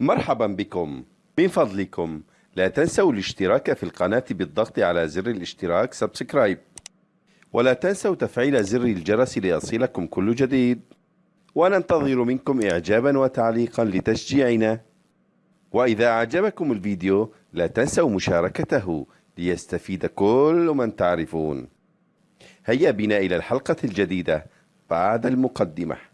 مرحبا بكم. من فضلكم. لا تنسوا الاشتراك في القناة بالضغط على زر الاشتراك سبسكرايب ولا تنسوا تفعيل زر الجرس ليصلكم كل جديد. وننتظر منكم إعجابا وتعليقا لتشجيعنا. وإذا أعجبكم الفيديو لا تنسوا مشاركته ليستفيد كل من تعرفون. هيا بنا إلى الحلقة الجديدة. بعد المقدمة.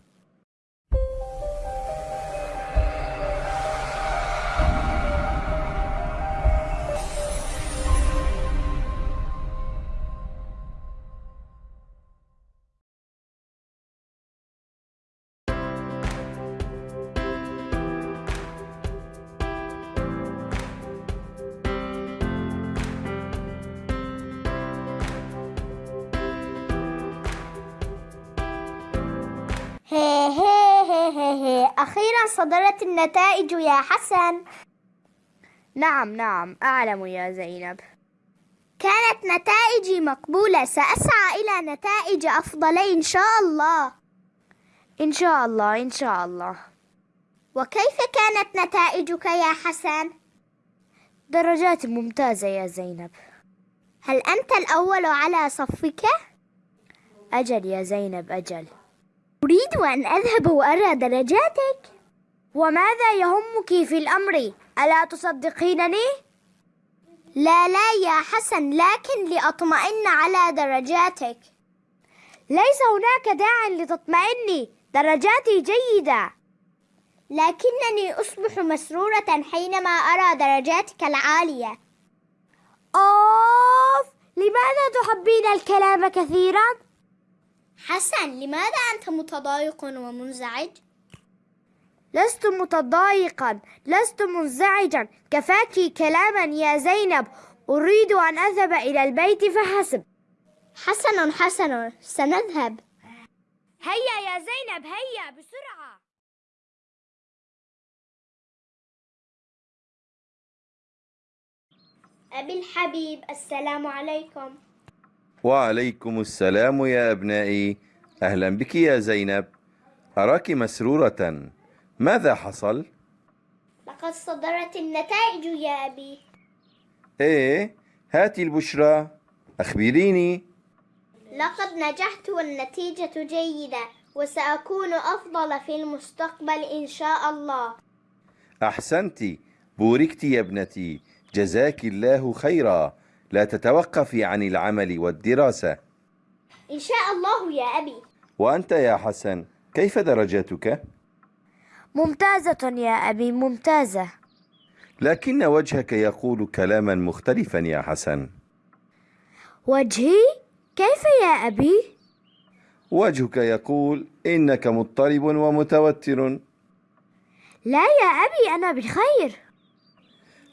أخيرا صدرت النتائج يا حسن. نعم نعم. أعلم يا زينب. كانت نتائجي مقبولة. سأسعى إلى نتائج أفضل إن شاء الله. إن شاء الله إن شاء الله. وكيف كانت نتائجك يا حسن؟ درجات ممتازة يا زينب. هل أنت الأول على صفك؟ أجل يا زينب أجل. أريد أن أذهب وأرى درجاتك وماذا يهمك في الأمر؟ ألا تصدقينني؟ لا لا يا حسن لكن لأطمئن على درجاتك ليس هناك داع لتطمئني درجاتي جيدة لكنني أصبح مسرورة حينما أرى درجاتك العالية أوف لماذا تحبين الكلام كثيرا؟ حسن لماذا أنت متضايق ومنزعج؟ لست متضايقا لست منزعجا. كفاك كلاما يا زينب. أريد أن أذهب إلى البيت فحسب. حسن حسن سنذهب. هيا يا زينب هيا بسرعة. أبي الحبيب السلام عليكم. وعليكم السلام يا أبنائي. أهلا بك يا زينب. أراك مسرورة. ماذا حصل؟ لقد صدرت النتائج يا أبي. إيه هاتي البشرى. أخبريني. لقد نجحت والنتيجة جيدة وسأكون أفضل في المستقبل إن شاء الله. أحسنت. بوركت يا ابنتي. جزاك الله خيرا. لا تتوقفي عن العمل والدراسة إن شاء الله يا أبي وأنت يا حسن كيف درجاتك؟ ممتازة يا أبي ممتازة لكن وجهك يقول كلاما مختلفا يا حسن وجهي؟ كيف يا أبي؟ وجهك يقول إنك مضطرب ومتوتر لا يا أبي أنا بخير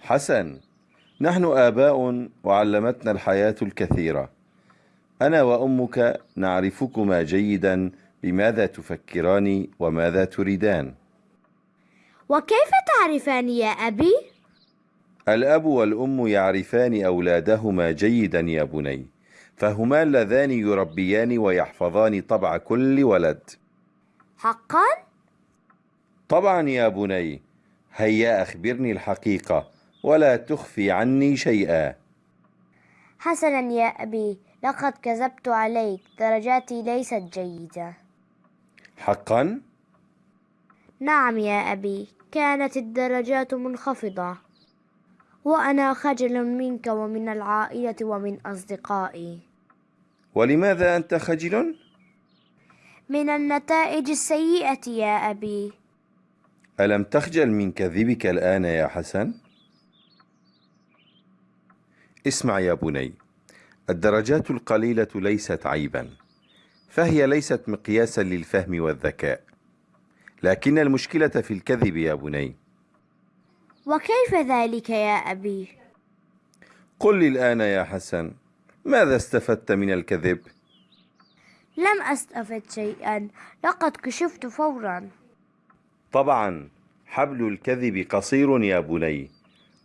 حسن نحن آباء وعلمتنا الحياة الكثيرة أنا وأمك نعرفكما جيدا بماذا تفكران وماذا تريدان وكيف تعرفان يا أبي؟ الأب والأم يعرفان أولادهما جيدا يا بني فهما اللذان يربيان ويحفظان طبع كل ولد حقا؟ طبعا يا بني هيا أخبرني الحقيقة ولا تخفي عني شيئا حسنا يا أبي لقد كذبت عليك درجاتي ليست جيدة حقا؟ نعم يا أبي كانت الدرجات منخفضة وأنا خجل منك ومن العائلة ومن أصدقائي ولماذا أنت خجل؟ من النتائج السيئة يا أبي ألم تخجل من كذبك الآن يا حسن؟ اسمع يا بني الدرجات القليلة ليست عيبا فهي ليست مقياسا للفهم والذكاء لكن المشكلة في الكذب يا بني وكيف ذلك يا أبي؟ قل لي الآن يا حسن ماذا استفدت من الكذب؟ لم أستفد شيئا لقد كشفت فورا طبعا حبل الكذب قصير يا بني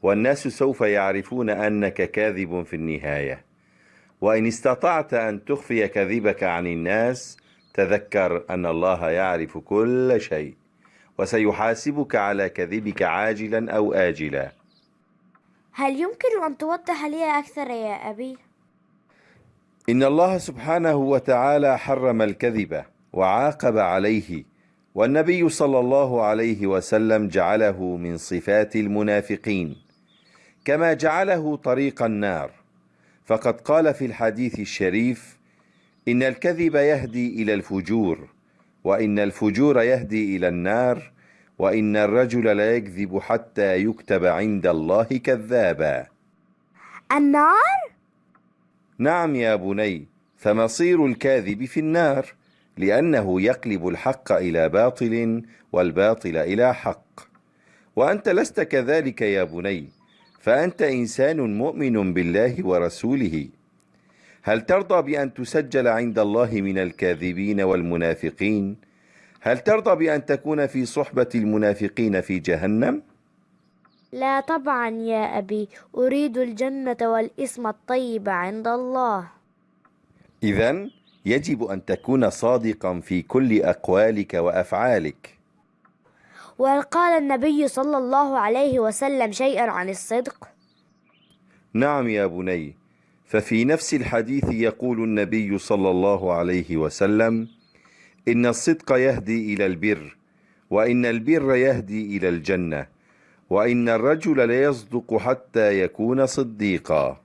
والناس سوف يعرفون أنك كاذب في النهاية. وإن استطعت أن تخفي كذبك عن الناس تذكر أن الله يعرف كل شيء وسيحاسبك على كذبك عاجلا أو آجلا. هل يمكن أن توضح لي أكثر يا أبي؟ إن الله سبحانه وتعالى حرم الكذب وعاقب عليه والنبي صلى الله عليه وسلم جعله من صفات المنافقين. كما جعله طريق النار. فقد قال في الحديث الشريف إن الكذب يهدي إلى الفجور وإن الفجور يهدي إلى النار وإن الرجل لا يكذب حتى يكتب عند الله كذابا. النار؟ نعم يا بني فمصير الكاذب في النار لأنه يقلب الحق إلى باطل والباطل إلى حق. وأنت لست كذلك يا بني فأنت إنسان مؤمن بالله ورسوله هل ترضى بأن تسجل عند الله من الكاذبين والمنافقين؟ هل ترضى بأن تكون في صحبة المنافقين في جهنم؟ لا طبعا يا أبي أريد الجنة والاسم الطيب عند الله إذا يجب أن تكون صادقا في كل أقوالك وأفعالك وهل قال النبي صلى الله عليه وسلم شيئا عن الصدق؟ نعم يا بني ففي نفس الحديث يقول النبي صلى الله عليه وسلم إن الصدق يهدي إلى البر وإن البر يهدي إلى الجنة وإن الرجل ليصدق حتى يكون صديقا.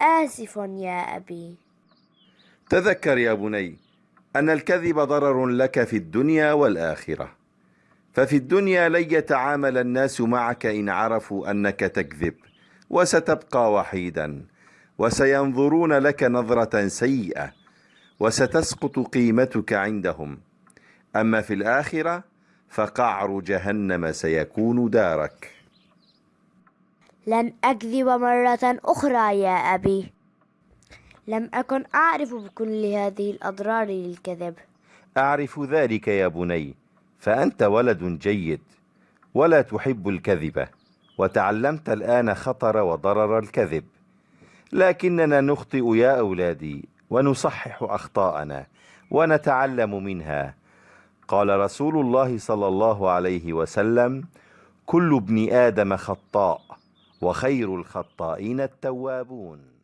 آسف يا أبي. تذكر يا بني أن الكذب ضرر لك في الدنيا والآخرة. ففي الدنيا لن يتعامل الناس معك إن عرفوا أنك تكذب وستبقى وحيدا وسينظرون لك نظرة سيئة وستسقط قيمتك عندهم. أما في الآخرة فقعر جهنم سيكون دارك. لن أكذب مرة أخرى يا أبي. لم أكن أعرف بكل هذه الأضرار للكذب. أعرف ذلك يا بني فأنت ولد جيد ولا تحب الكذب وتعلمت الآن خطر وضرر الكذب. لكننا نخطئ يا أولادي ونصحح أخطاءنا ونتعلم منها. قال رسول الله صلى الله عليه وسلم كل ابن آدم خطاء وخير الخطائين التوابون.